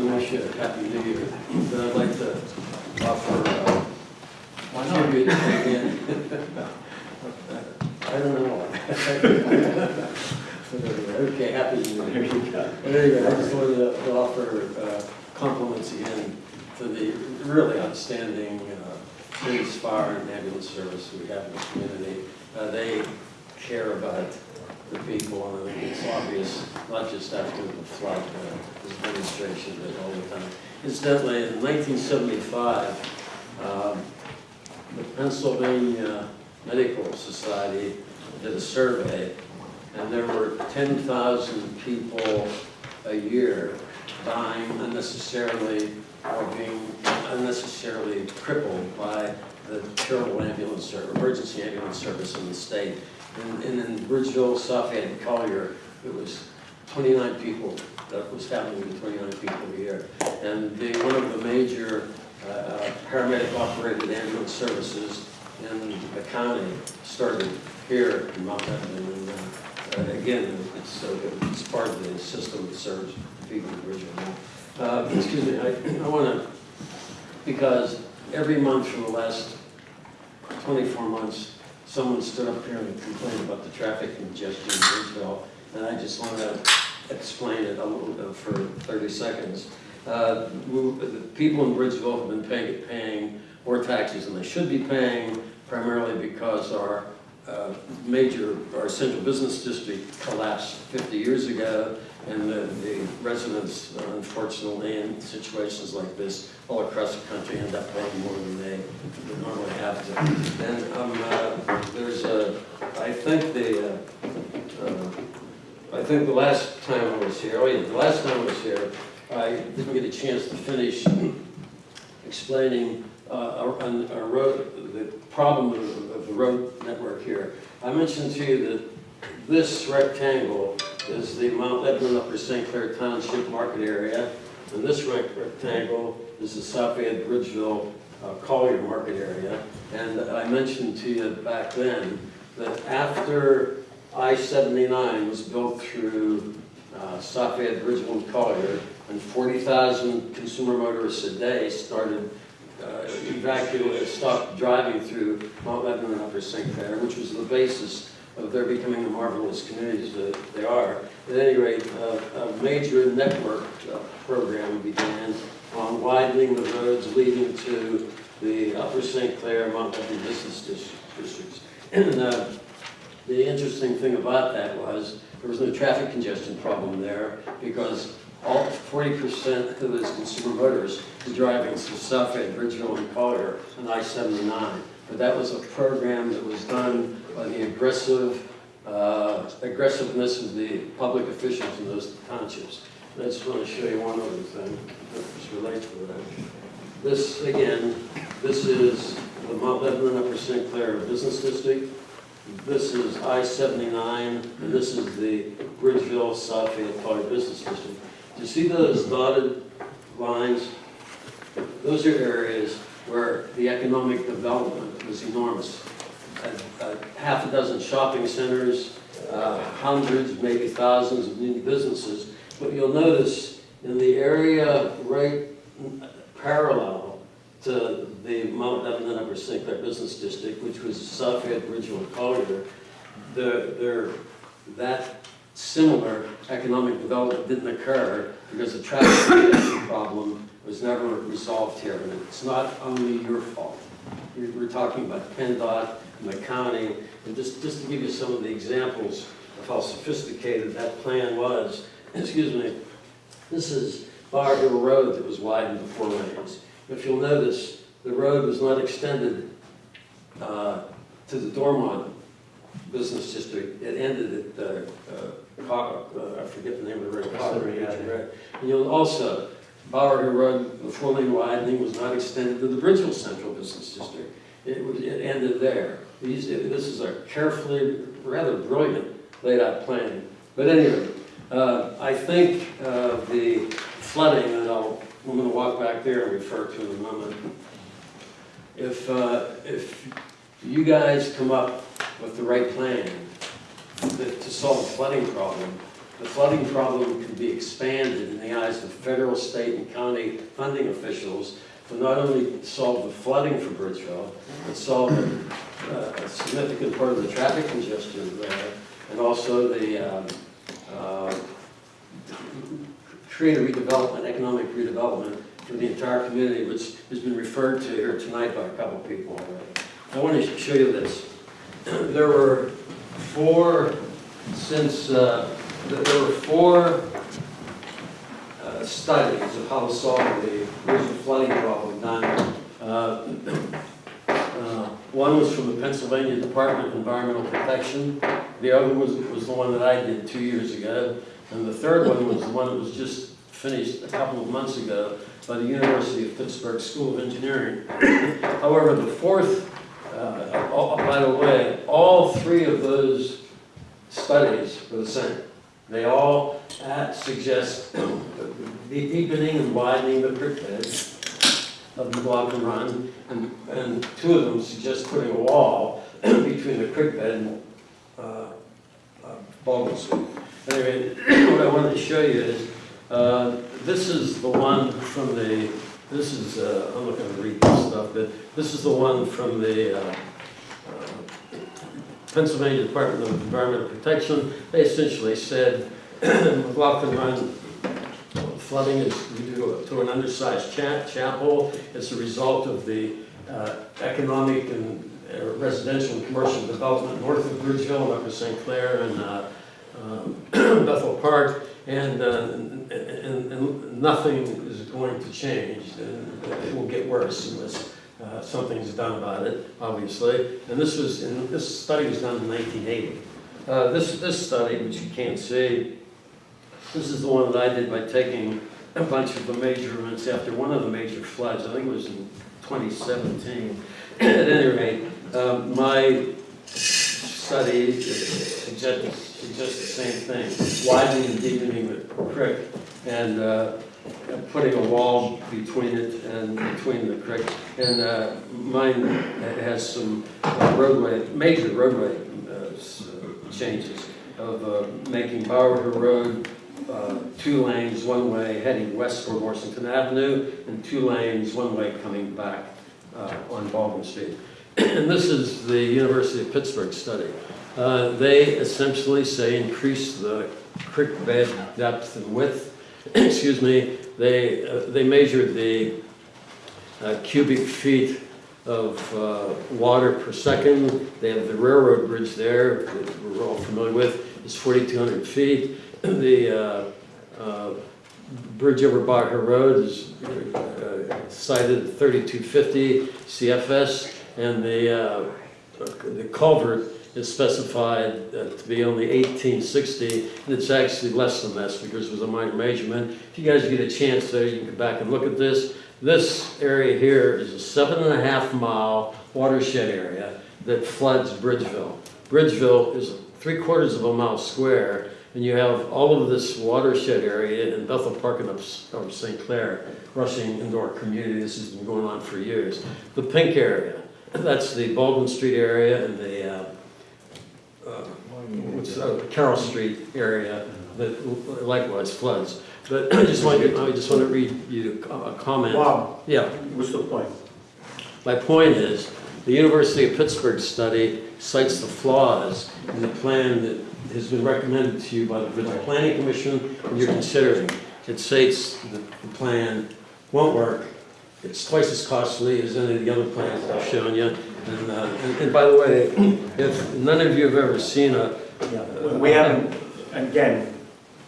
and wish you a happy new year. But I'd like to offer, uh, not? tribute again. I don't know. Okay, happy new year. There you go. Anyway, I just wanted to offer uh, compliments again to the really outstanding uh, police, fire, and ambulance service we have in the community. Uh, They care about the people, and I think it's obvious, not just after the flood, uh, this demonstration, but all the time. Incidentally, in 1975, um, the Pennsylvania Medical Society did a survey, and there were 10,000 people a year dying unnecessarily or being unnecessarily crippled by the terrible ambulance service, emergency ambulance service in the state. And and in Bridgeville, Suffolk, and Collier, it was 29 people, that was happening to 29 people a year. And being one of the major uh, paramedic-operated ambulance services in the county started here in Mount Lebanon. And uh, uh, again, it's, uh, it's part of the system that serves people in Bridgeville. Uh, Excuse me, I, I want to, because every month for the last 24 months, someone stood up here and complained about the traffic congestion in Bridgeville, and I just want to explain it a little bit for 30 seconds. Uh, we- The people in Bridgeville have been paying, paying more taxes than they should be paying, primarily because our uh, major, our central business district collapsed 50 years ago, and the the residents, uh, unfortunately, in situations like this, all across the country end up paying more than they would normally have to. And um, uh, there's a, I think the, uh, uh, I think the last time I was here, oh yeah, the last time I was here, I didn't get a chance to finish explaining uh, on our road, the problem of of the road network here. I mentioned to you that this rectangle is the Mount Lebanon Upper St. Clair Township Market Area, and this rec- rectangle is the South Fayette Bridgeville uh, Collier Market Area. And I mentioned to you back then that after I-79 was built through uh, South Fayette Bridgeville and Collier, and 40,000 consumer motorists a day started uh, evacuated, stopped driving through Mount Lebanon and Upper St. Clair, which was the basis of their becoming the marvelous communities that they are. At any rate, uh, a major network uh, program began on widening the roads leading to the Upper St. Clair, Lebanon business dis- districts. And uh, the interesting thing about that was there was no traffic congestion problem there because all forty percent of those consumer motorists were driving through South Fayette, Bridgeville, and Collier on I-79. But that was a program that was done by the aggressive, uh, aggressiveness of the public officials in those townships. And I just want to show you one other thing that relates to that. This, again, this is the Mount Lebanon Upper St. Clair Business District. This is I-79, and this is the Bridgeville, South Fayette, Collier Business District. Do you see those dotted lines? Those are areas where the economic development was enormous. A- a Half a dozen shopping centers, uh, hundreds, maybe thousands of new businesses. But you'll notice in the area right parallel to the Mount Lebanon Upper Business District, which was South Fayette, Bridgeville, Collier, the, that similar economic development didn't occur because the traffic problem was never resolved here. And it's not only your fault. We're we're talking about PennDOT and the county, and just, just to give you some of the examples of how sophisticated that plan was, excuse me, this is Bower Hill Road that was widened to four lanes. If you'll notice, the road was not extended uh, to the Dormont Business District. It ended at, uh, uh, uh, I forget the name of the road. Yeah, yeah. Right. And you'll also, Bower Hill Road, the four-lane widening was not extended to the Bridgeville Central Business District. It it ended there. These, this is a carefully, rather brilliant laid-out plan. But anyway, uh, I think uh, the flooding, and I'll, I'm gonna walk back there and refer to in a moment. If, uh, if you guys come up with the right plan to to solve the flooding problem, the flooding problem could be expanded in the eyes of federal, state, and county funding officials to not only solve the flooding for Bridgeville, but solve uh, a significant part of the traffic congestion there, and also the, um, uh, create a redevelopment, economic redevelopment for the entire community, which has been referred to here tonight by a couple of people already. I want to show you this. There were four, since, uh, there were four uh, studies of how to solve the original flooding problem done. Uh, uh, One was from the Pennsylvania Department of Environmental Protection. The other was, was the one that I did two years ago. And the third one was the one that was just finished a couple of months ago by the University of Pittsburgh School of Engineering. However, the fourth, uh, oh, by the way, all three of those studies were the same. They all uh, suggest the deepening and widening the creek beds of McLaughlin Run, and, and two of them suggest putting a wall between the creek bed and uh, uh. Anyway, what I wanted to show you is, uh, this is the one from the, this is, uh, I'm not gonna read this stuff, but this is the one from the uh, Pennsylvania Department of Environmental Protection. They essentially said, McLaughlin Run flooding is due to- an undersized cha- chapel. It's a result of the uh, economic and uh, residential and commercial development north of Bridgeville, up to St. Clair and uh, um, Bethel Park, and, uh, and, and and nothing is going to change. And It will get worse unless uh, something's done about it, obviously. And this was, and this study was done in 1980. Uh, This, this study, which you can't see, this is the one that I did by taking a bunch of the measurements after one of the major floods, I think it was in 2017. At any rate, um, my study suggests, suggests the same thing, widening and deepening the creek and uh, putting a wall between it and between the creek. And uh, mine has some roadway, major roadway uh, changes of uh, making Bower Road uh, two lanes, one way heading west toward Washington Avenue, and two lanes, one way coming back uh, on Baldwin Street. And this is the University of Pittsburgh study. Uh, They essentially say increase the creek bed depth and width. Excuse me, they, uh, they measured the uh, cubic feet of uh, water per second. They have the railroad bridge there that we're all familiar with, it's 4,200 feet. The uh, bridge over Bower Hill Road is cited 3250 CFS, and the, the culvert is specified uh, to be only 1860, and it's actually less than this because it was a minor measurement. If you guys get a chance there, you can go back and look at this. This area here is a seven and a half mile watershed area that floods Bridgeville. Bridgeville is three quarters of a mile square, and you have all of this watershed area in Bethel Park and up, up St. Clair rushing into our community. This has been going on for years. The pink area, that's the Baldwin Street area and the, uh, what's, uh, Carroll Street area that likewise floods. But I just want you, I just want to read you a comment. Bob, Yeah. what's the point? My point is, the University of Pittsburgh study cites the flaws in the plan that has been recommended to you by the Planning Commission, and you're considering. It states that the plan won't work, it's twice as costly as any of the other plans that I've shown you. And, uh, and and by the way, if none of you have ever seen a, Yeah, we haven't, again,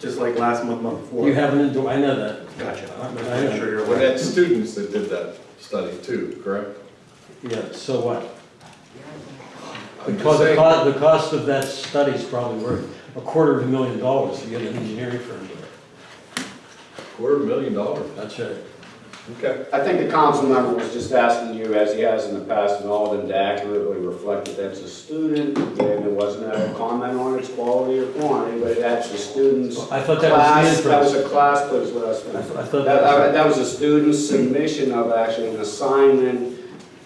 just like last month, month before. you haven't, I know that. Gotcha. I'm I know. sure you're Well, aware. that's students that did that study too, correct? Yeah, so what? I'm Because just the saying, cost, the cost of that study is probably worth a quarter of a million dollars to get an engineering firm to it. quarter of a million dollars. That's right. Okay. I think the council member was just asking you, as he has in the past, and all of them to accurately reflect that that's a student. Again, it wasn't a comment on its quality or quantity, but that's a student's I thought that was the class, that was inference. a class, please let us I finish. I thought That, that uh, was, that was a student's submission of actually an assignment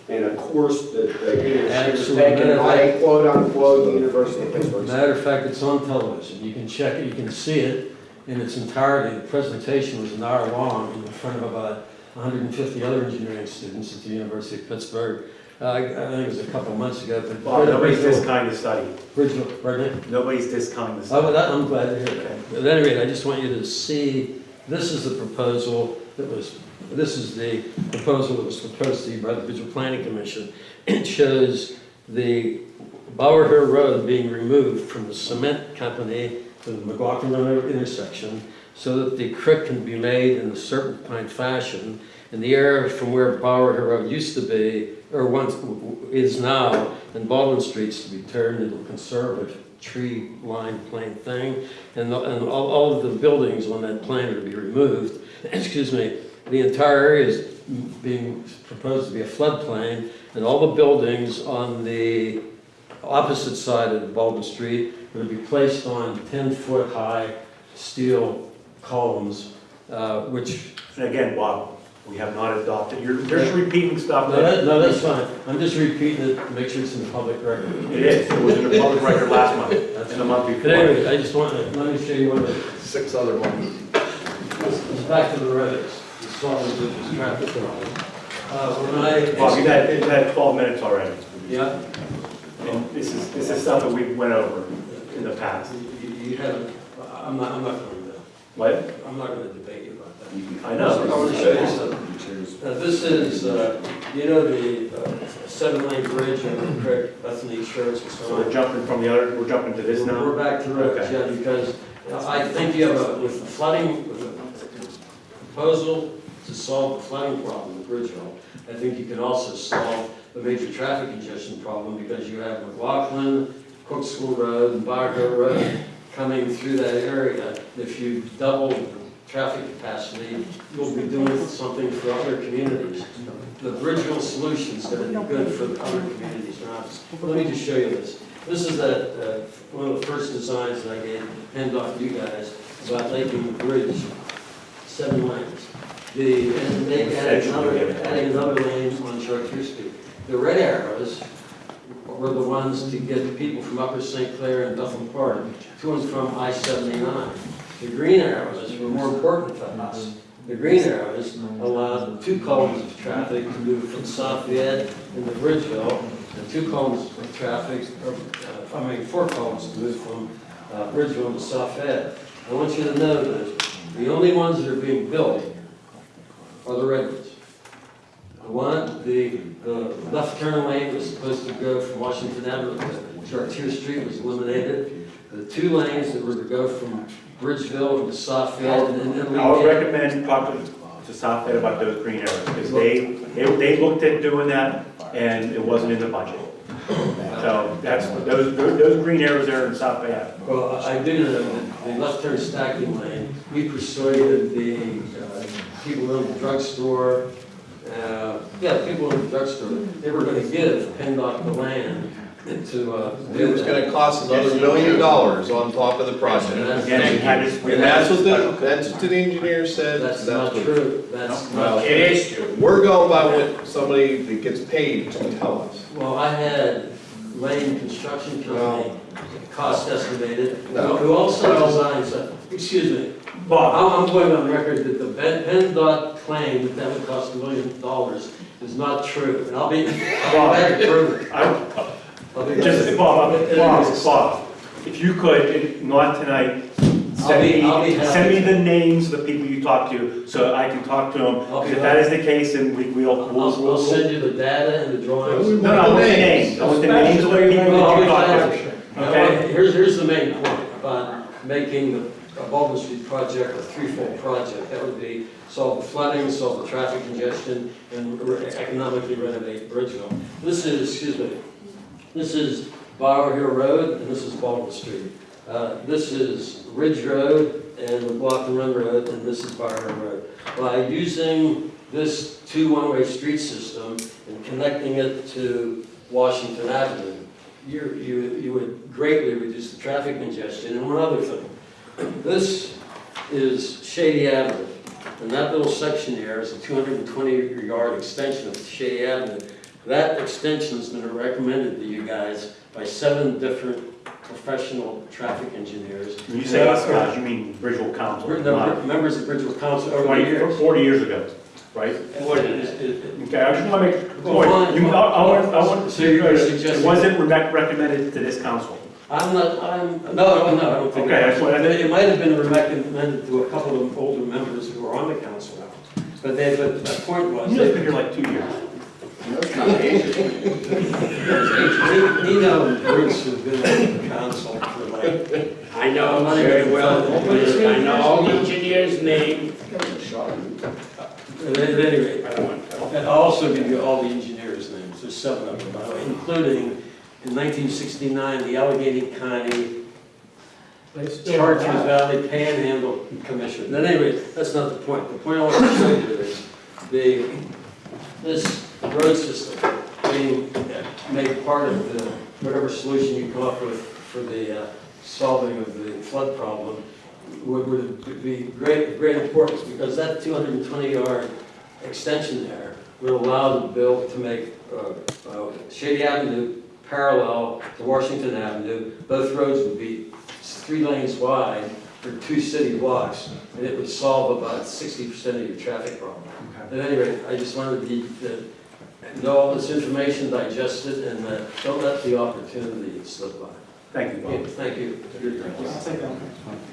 in a course that uh, he was Absolutely. taking, and I quote unquote, University of Pittsburgh. Matter of fact, it's on television. You can check it, you can see it in its entirety. The presentation was an hour long in front of about 150 other engineering students at the University of Pittsburgh. Uh, I think it was a couple of months ago, but. Bob, nobody's discounting the study. Bridgeville, pardon me? Nobody's discounting the Oh, study. well, that, I'm glad to hear that. At any rate, I just want you to see, this is the proposal that was, this is the proposal that was proposed to you by the Visual Planning Commission. It shows the Bower Hill Road being removed from the cement company to the McLaughlin Road intersection so that the creek can be made in a serpentine fashion. And the area from where Bower Road used to be, or once is now, and Baldwin Street's to be turned into a conservative tree-lined plain thing. And, the- and all, all of the buildings on that plan are to be removed. Excuse me, the entire area is being proposed to be a floodplain, and all the buildings on the opposite side of Baldwin Street are to be placed on ten-foot-high steel columns, uh, which, And again, Bob, we have not adopted, you're just repeating stuff no, that, that, no, that's fine. I'm just repeating it, to make sure it's in the public record. it is, it was in the public record last month, and the month But before. anyway, I just want to, let me show you one of the Six other ones. It's back to the roads, the solid bridges, traffic problem. Uh, when I. Bob, you've had, you've had twelve minutes already. Yeah, And this is, this is stuff that we went over in the past. you, you haven't, I'm not, I'm not going to, What? I'm not going to debate you about that. I I know. want to show you something. This is, uh, you know, the uh, seven-lane bridge over the creek, that's in the insurance and So so we're on. jumping from the other, we're jumping to this now? We're back to roads, Okay. yeah, because I think you have a, with the flooding, with the proposal to solve the flooding problem with Bridgeville, I think you can also solve the major traffic congestion problem because you have McLaughlin, Cook School Road, and Bower Road coming through that area. If you double traffic capacity, you'll be doing something for other communities. The Bridgeville solution is gonna be good for the other communities around us. Let me just show you this. This is that, uh, one of the first designs that I gave, hand off to you guys, about making the bridge seven lanes. The, and they added another, adding another lane on Chartier Street. The red arrows were the ones to get people from Upper St. Clair and Duffin Park to and from I-79. The green arrows were more important to us. The green arrows allowed two columns of traffic to move from Lafayette into Bridgeville, and two columns of traffic, or, uh, I mean, four columns to move from uh, Bridgeville to Lafayette. I want you to know that the only ones that are being built are the red ones. One, the, the left turn lane was supposed to go from Washington Avenue to Chartier Street was eliminated. The two lanes that were to go from Bridgeville to Lafayette and then. I would recommend talking to South Ed about those green areas, because they, they, they looked at doing that, and it wasn't in the budget. So that's, those, those those green areas there in South Ed. Well, I do know that the left turn stacking lane, we persuaded the uh, people in the drugstore, uh, yeah, people in the drugstore, they were gonna give PennDOT the land to, uh. It was gonna cost another million dollars on top of the And project. that's- Again, we had this. we And that's what the, that's what the engineer said. That's not what- true, that's Well, not It true. is true. We're going by what somebody that gets paid to tell us. Well, I had Lane Construction Company, cost estimated, No. who also designs, uh, excuse me, Bob, I'm, I'm going on record that the Penn PennDOT claim that that would cost a million dollars is not true, and I'll be, I'll be back to prove it. I, I'll be just. Bob, Bob. Bob, if you could, if not tonight, I'll send be- I'll be me, happy send me the names of the people you talked to, so I can talk to them. be If that is the case, then we, we'll, I'll, we'll, I'll we'll. send you the data and the drawings. No, no, I want the names, I want the names of the people Well, that you talked glad. to. Now, Okay. Here's, here's the main point about making the Baldwin Street project a threefold project. That would be solve the flooding, solve the traffic congestion, and re- economically renovate Bridgeville. This is, excuse me, this is Bower Hill Road, and this is Baldwin Street. Uh, This is Ridge Road and McLaughlin Run Road, and this is Hill Road. By using this two one-way street system and connecting it to Washington Avenue, you, you, you would greatly reduce the traffic congestion. And one other thing, this is Shady Avenue, and that little section there is a 220 yard extension of Shady Avenue. That extension's been recommended to you guys by seven different professional traffic engineers. When you say us guys, you mean Bridgeville Council, We're the not members of Bridgeville Council over the twenty, years. forty years ago, right? What it is, it- it- Okay, I just want to make a Well, point. fine, You, I, I want, I want, So you're it suggesting- wasn't rec- recommended to this council. I'm not, I'm, no, no, I don't think. Okay, that's what I- It might have been recommended to a couple of older members who were on the council. But they, but the point was. You just been here like two years. Nino and Bruce have been on the council for like, I know very well, I know all the engineers' names. at any rate, I don't want to. I'll also give you all the engineers' names, there's seven of them, by the way, including in 1969, the Allegheny County Chartiers Valley Panhandle Commission. At any rate, that's not the point. The point I want to show you is the, this road system being made part of the, whatever solution you come up with for the uh, solving of the flood problem would, would be great, great importance because that 220 yard extension there would allow the bill to make uh, uh, Shady Avenue parallel to Washington Avenue. Both roads would be three lanes wide for two city blocks, and it would solve about sixty percent of your traffic problem. At any rate, I just wanted you to know all this information, digest it, and uh, don't let the opportunity slip by. Thank you, Bob. Thank you.